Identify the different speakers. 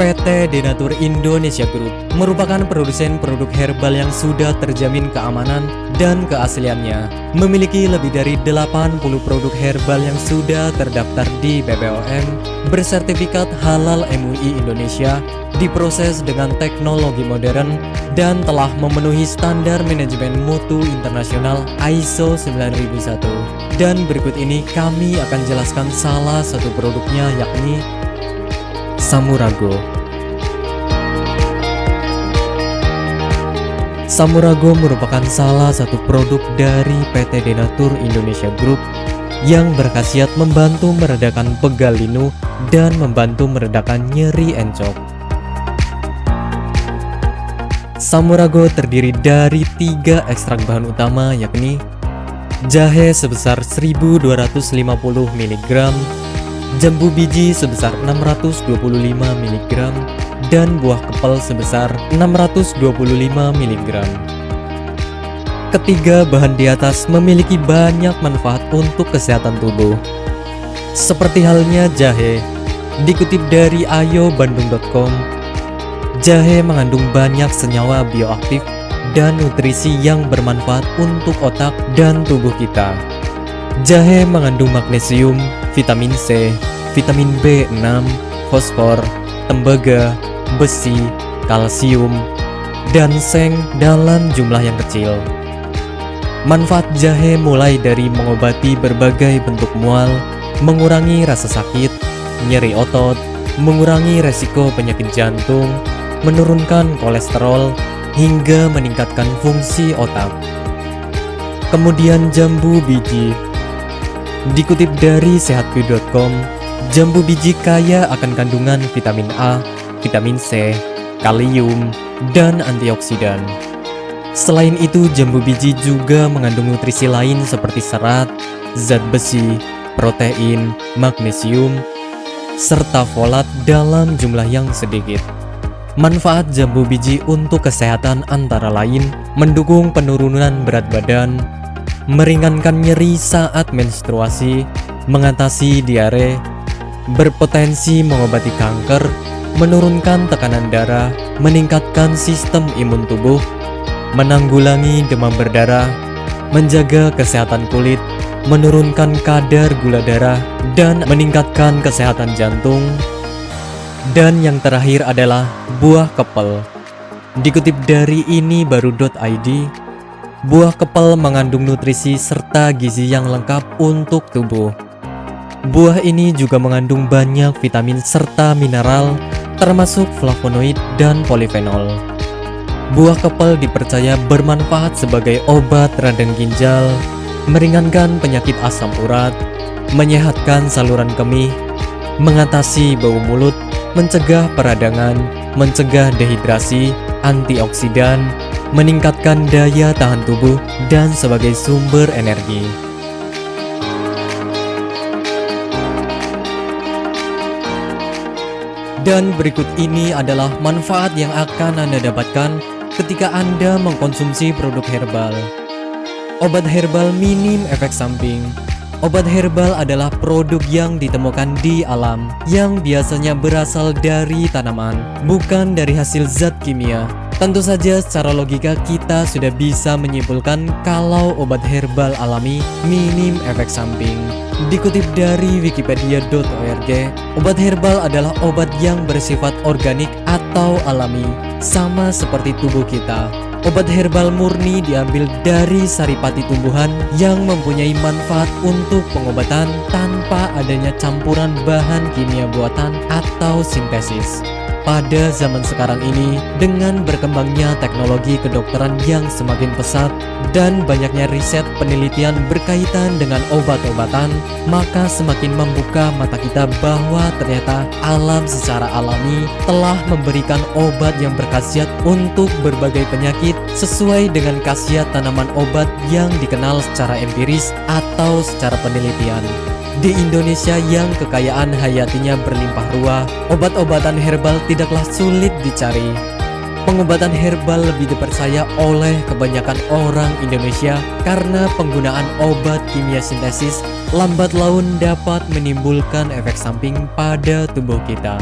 Speaker 1: PT Denatur Indonesia Group merupakan produsen produk herbal yang sudah terjamin keamanan dan keasliannya. Memiliki lebih dari 80 produk herbal yang sudah terdaftar di BPOM, bersertifikat halal MUI Indonesia, diproses dengan teknologi modern, dan telah memenuhi standar manajemen mutu internasional ISO 9001. Dan berikut ini kami akan jelaskan salah satu produknya yakni Samurago Samurago merupakan salah satu produk dari PT Denatur Indonesia Group yang berkhasiat membantu meredakan pegal linu dan membantu meredakan nyeri encok. Samurago terdiri dari tiga ekstrak bahan utama yakni jahe sebesar 1250 mg, jambu biji sebesar 625 mg, dan buah kepal sebesar 625 mg. Ketiga bahan di atas memiliki banyak manfaat untuk kesehatan tubuh. Seperti halnya jahe, dikutip dari ayobandung.com, jahe mengandung banyak senyawa bioaktif dan nutrisi yang bermanfaat untuk otak dan tubuh kita. Jahe mengandung magnesium, vitamin C, vitamin B6, fosfor, tembaga, besi, kalsium, dan seng dalam jumlah yang kecil. Manfaat jahe mulai dari mengobati berbagai bentuk mual, mengurangi rasa sakit, nyeri otot, mengurangi resiko penyakit jantung, menurunkan kolesterol, hingga meningkatkan fungsi otak. Kemudian jambu biji Dikutip dari sehatku.com, jambu biji kaya akan kandungan vitamin A, vitamin C, kalium, dan antioksidan. Selain itu, jambu biji juga mengandung nutrisi lain seperti serat, zat besi, protein, magnesium, serta folat dalam jumlah yang sedikit. Manfaat jambu biji untuk kesehatan antara lain mendukung penurunan berat badan, meringankan nyeri saat menstruasi, mengatasi diare, berpotensi mengobati kanker, menurunkan tekanan darah, meningkatkan sistem imun tubuh, menanggulangi demam berdarah, menjaga kesehatan kulit, menurunkan kadar gula darah, dan meningkatkan kesehatan jantung. Dan yang terakhir adalah buah kepel. Dikutip dari ini baru.id, Buah kepal mengandung nutrisi serta gizi yang lengkap untuk tubuh. Buah ini juga mengandung banyak vitamin serta mineral, termasuk flavonoid dan polifenol. Buah kepal dipercaya bermanfaat sebagai obat radang ginjal, meringankan penyakit asam urat, menyehatkan saluran kemih, mengatasi bau mulut, mencegah peradangan, mencegah dehidrasi, antioksidan, meningkatkan daya tahan tubuh, dan sebagai sumber energi. Dan berikut ini adalah manfaat yang akan Anda dapatkan ketika Anda mengkonsumsi produk herbal. Obat herbal minim efek samping. Obat herbal adalah produk yang ditemukan di alam yang biasanya berasal dari tanaman, bukan dari hasil zat kimia. Tentu saja secara logika kita sudah bisa menyimpulkan kalau obat herbal alami minim efek samping. Dikutip dari wikipedia.org, obat herbal adalah obat yang bersifat organik atau alami, sama seperti tubuh kita. Obat herbal murni diambil dari saripati tumbuhan yang mempunyai manfaat untuk pengobatan tanpa adanya campuran bahan kimia buatan atau sintesis. Pada zaman sekarang ini, dengan berkembangnya teknologi kedokteran yang semakin pesat dan banyaknya riset penelitian berkaitan dengan obat-obatan, maka semakin membuka mata kita bahwa ternyata alam secara alami telah memberikan obat yang berkhasiat untuk berbagai penyakit sesuai dengan khasiat tanaman obat yang dikenal secara empiris atau secara penelitian. Di Indonesia yang kekayaan hayatinya berlimpah ruah, obat-obatan herbal tidaklah sulit dicari. Pengobatan herbal lebih dipercaya oleh kebanyakan orang Indonesia karena penggunaan obat kimia sintesis lambat laun dapat menimbulkan efek samping pada tubuh kita.